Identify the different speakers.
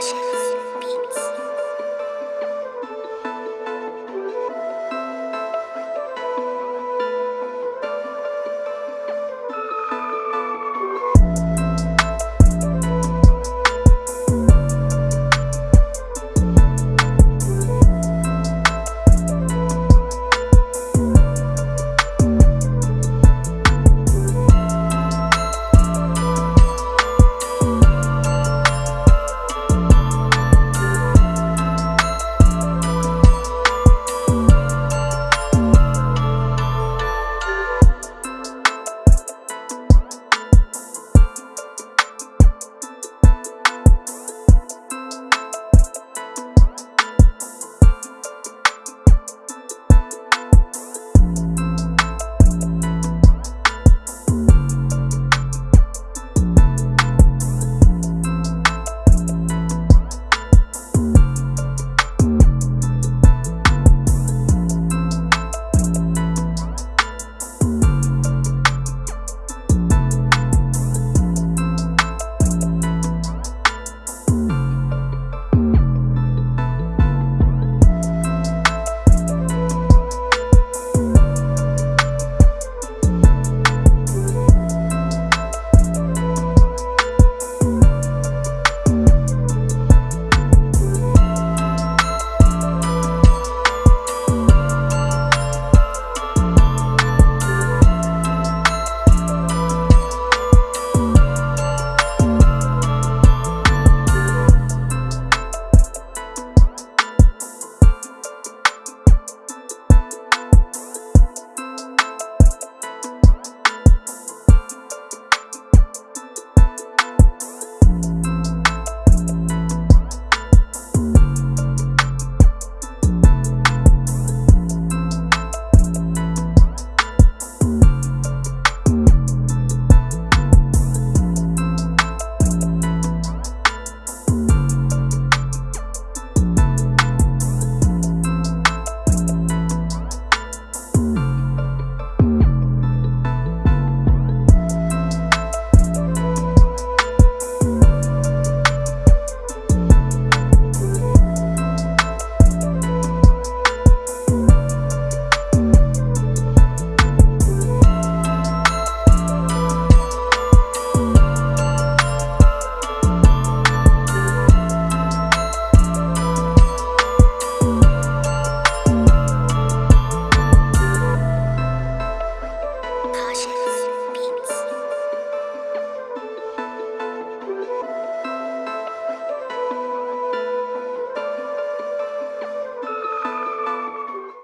Speaker 1: 谢谢。